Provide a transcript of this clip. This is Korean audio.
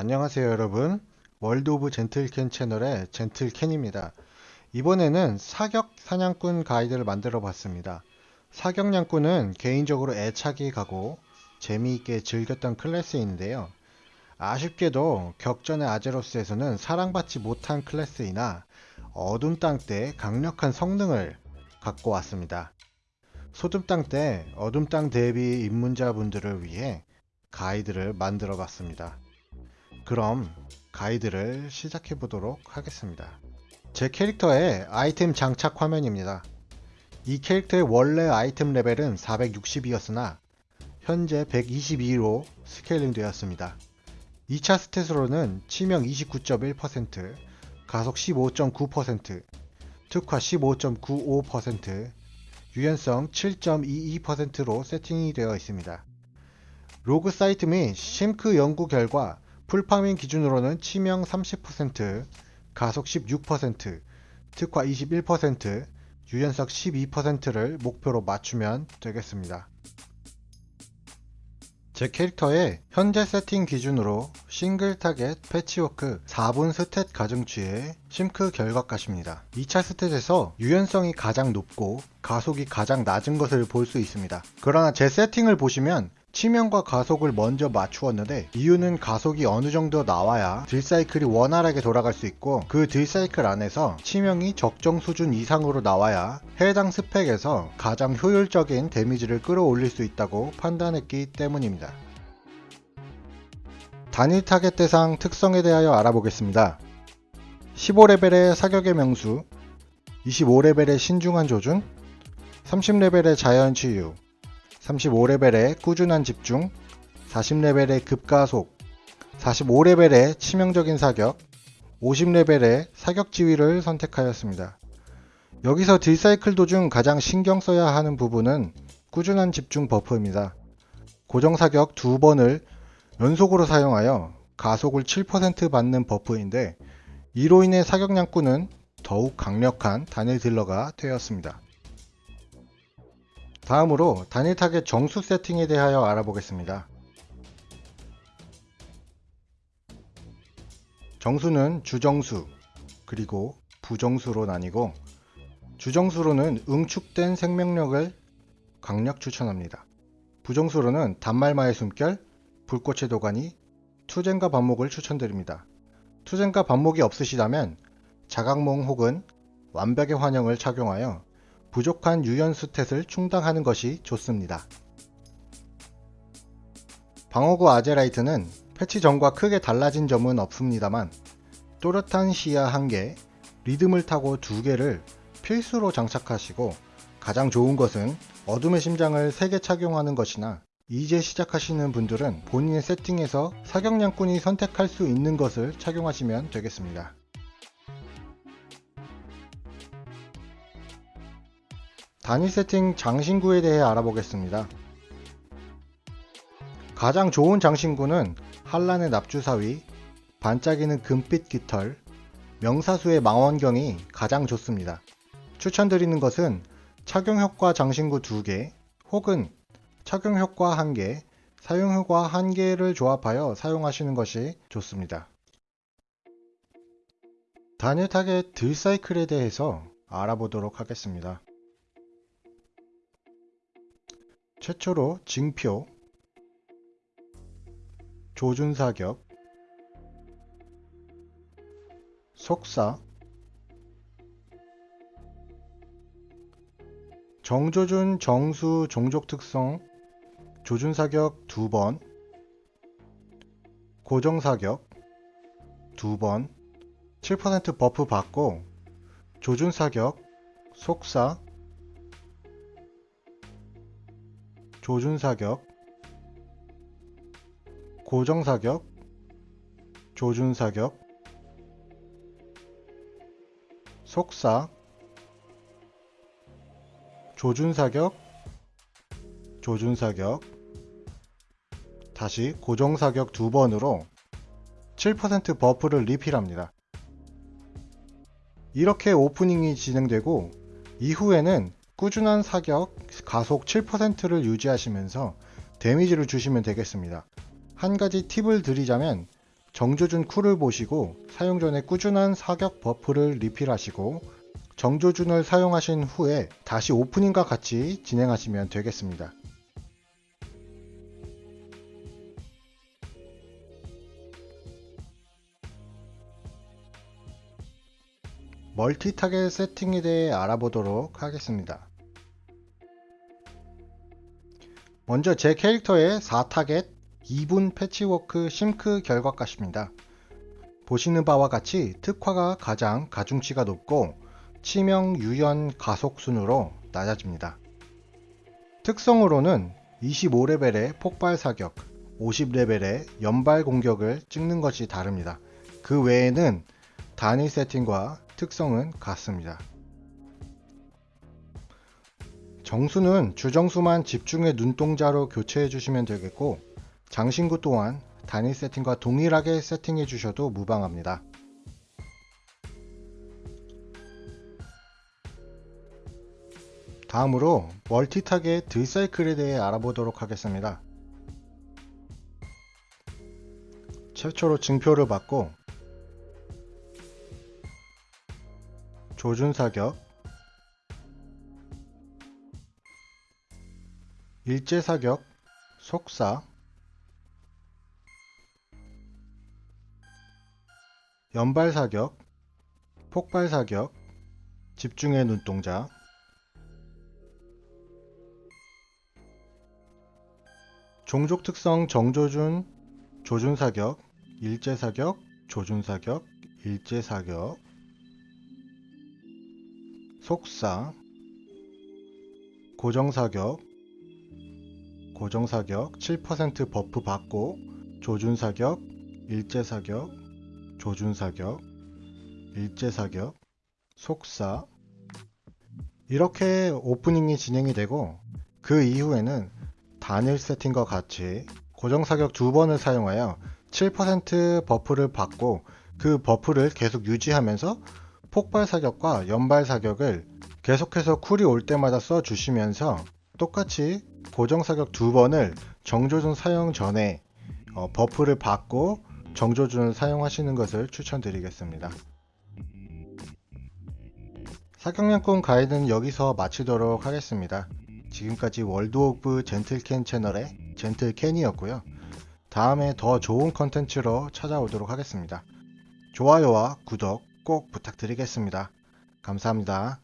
안녕하세요 여러분. 월드 오브 젠틀캔 채널의 젠틀캔입니다. 이번에는 사격 사냥꾼 가이드를 만들어 봤습니다. 사격냥꾼은 개인적으로 애착이 가고 재미있게 즐겼던 클래스인데요. 아쉽게도 격전의 아제로스에서는 사랑받지 못한 클래스이나 어둠 땅 때 강력한 성능을 갖고 왔습니다. 어둠 땅 때 어둠 땅 대비 입문자분들을 위해 가이드를 만들어 봤습니다 그럼 가이드를 시작해 보도록 하겠습니다. 제 캐릭터의 아이템 장착 화면입니다. 이 캐릭터의 원래 아이템 레벨은 462였으나 현재 122로 스케일링 되었습니다. 2차 stat으로는 치명 29.1%, 가속 15.9%, 특화 15.95%, 유연성 7.22%로 세팅이 되어 있습니다. 로그 사이트 및 SimC 연구 결과 full farming 기준으로는 치명 30%, 가속 16%, 특화 21%, 유연성 12%를 목표로 맞추면 되겠습니다. 제 캐릭터의 현재 세팅 기준으로 싱글 타겟 패치워크 4분 stat 가중치의 SimC 결과값입니다. 2차 stat에서 유연성이 가장 높고 가속이 가장 낮은 것을 볼 수 있습니다. 그러나 제 세팅을 보시면 치명과 가속을 먼저 맞추었는데 이유는 가속이 어느 정도 나와야 딜사이클이 원활하게 돌아갈 수 있고 그 딜사이클 안에서 치명이 적정 수준 이상으로 나와야 해당 스펙에서 가장 효율적인 데미지를 끌어올릴 수 있다고 판단했기 때문입니다. 단일 타겟 대상 특성에 대하여 알아보겠습니다. 15레벨의 사격의 명수, 25레벨의 신중한 조준, 30레벨의 자연 치유, 35레벨의 꾸준한 집중, 40레벨의 급가속, 45레벨의 치명적인 사격, 50레벨의 사격 지휘를 선택하였습니다. 여기서 딜사이클 도중 가장 신경 써야 하는 부분은 꾸준한 집중 buff입니다. 고정 사격 두 번을 연속으로 사용하여 가속을 7% 받는 buff인데 이로 인해 사격냥꾼은 더욱 강력한 단일 딜러가 되었습니다. 다음으로 단일 타겟 정수 세팅에 대하여 알아보겠습니다. 정수는 주정수 그리고 부정수로 나뉘고 주정수로는 응축된 생명력을 강력 추천합니다. 부정수로는 단말마의 숨결, 불꽃의 도가니, 투쟁과 반목을 추천드립니다. 투쟁과 반목이 없으시다면 자각몽 혹은 완벽의 환영을 착용하여 부족한 유연 스탯을 충당하는 것이 좋습니다. 방어구 아제라이트는 패치 전과 크게 달라진 점은 없습니다만 또렷한 시야 1개, 리듬을 타고 2개를 필수로 장착하시고 가장 좋은 것은 어둠의 심장을 3개 착용하는 것이나 이제 시작하시는 분들은 본인의 세팅에서 사격량꾼이 선택할 수 있는 것을 착용하시면 되겠습니다. 단위 세팅 장신구에 대해 알아보겠습니다. 가장 좋은 장신구는 한란의 납주사위, 반짝이는 금빛 깃털, 명사수의 망원경이 가장 좋습니다. 추천드리는 것은 착용효과 장신구 2개 혹은 착용효과 1개, 사용효과 1개를 조합하여 사용하시는 것이 좋습니다. 단일 타겟 딜사이클에 대해서 알아보도록 하겠습니다. 최초로 징표, 조준사격, 속사, 정조준 정수 종족 특성, 조준사격 2번, 고정사격 2번, 7% 버프 받고 조준사격, 속사, 조준사격, 고정사격, 조준사격, 속사, 조준사격, 조준사격, 다시 고정사격 두 번으로 7% buff를 리필합니다. 이렇게 오프닝이 진행되고 이후에는 꾸준한 사격, 가속 7%를 유지하시면서 데미지를 주시면 되겠습니다. 한 가지 팁을 드리자면 정조준 쿨을 보시고 사용 전에 꾸준한 사격 buff를 리필하시고 정조준을 사용하신 후에 다시 오프닝과 같이 진행하시면 되겠습니다. 멀티 타겟 세팅에 대해 알아보도록 하겠습니다. 먼저 제 캐릭터의 4타겟 2분 패치워크 SimC 결과값입니다. 보시는 바와 같이 특화가 가장 가중치가 높고 치명 유연 가속 순으로 낮아집니다. 특성으로는 25레벨의 폭발 사격, 50레벨의 연발 공격을 찍는 것이 다릅니다. 그 외에는 단일 세팅과 특성은 같습니다. 정수는 주정수만 집중의 눈동자로 교체해 주시면 되겠고 장신구 또한 단일 세팅과 동일하게 세팅해 주셔도 무방합니다. 다음으로 멀티타겟 드사이클에 대해 알아보도록 하겠습니다. 최초로 증표를 받고 조준사격 일제사격 속사. 연발사격 폭발사격 집중의 눈동자. 종족 특성 정조준 조준사격 일제사격 조준사격 일제사격. 속사. 고정사격 고정사격 7% buff 받고 조준사격 일제사격 조준사격 일제사격 속사. 이렇게 오프닝이 진행이 되고 그 이후에는 단일 세팅과 같이 고정사격 두 번을 사용하여 7% buff를 받고 그 buff를 계속 유지하면서 폭발 사격과 연발 사격을 계속해서 쿨이 올 때마다 써 주시면서 똑같이 고정 사격 두 번을 정조준 사용 전에 어, buff를 받고 정조준을 사용하시는 것을 추천드리겠습니다. 사격량권 가이드는 여기서 마치도록 하겠습니다. 지금까지 월드 오브 젠틀캔 채널의 젠틀캔이었고요. 다음에 더 좋은 컨텐츠로 찾아오도록 하겠습니다. 좋아요와 구독 꼭 부탁드리겠습니다. 감사합니다.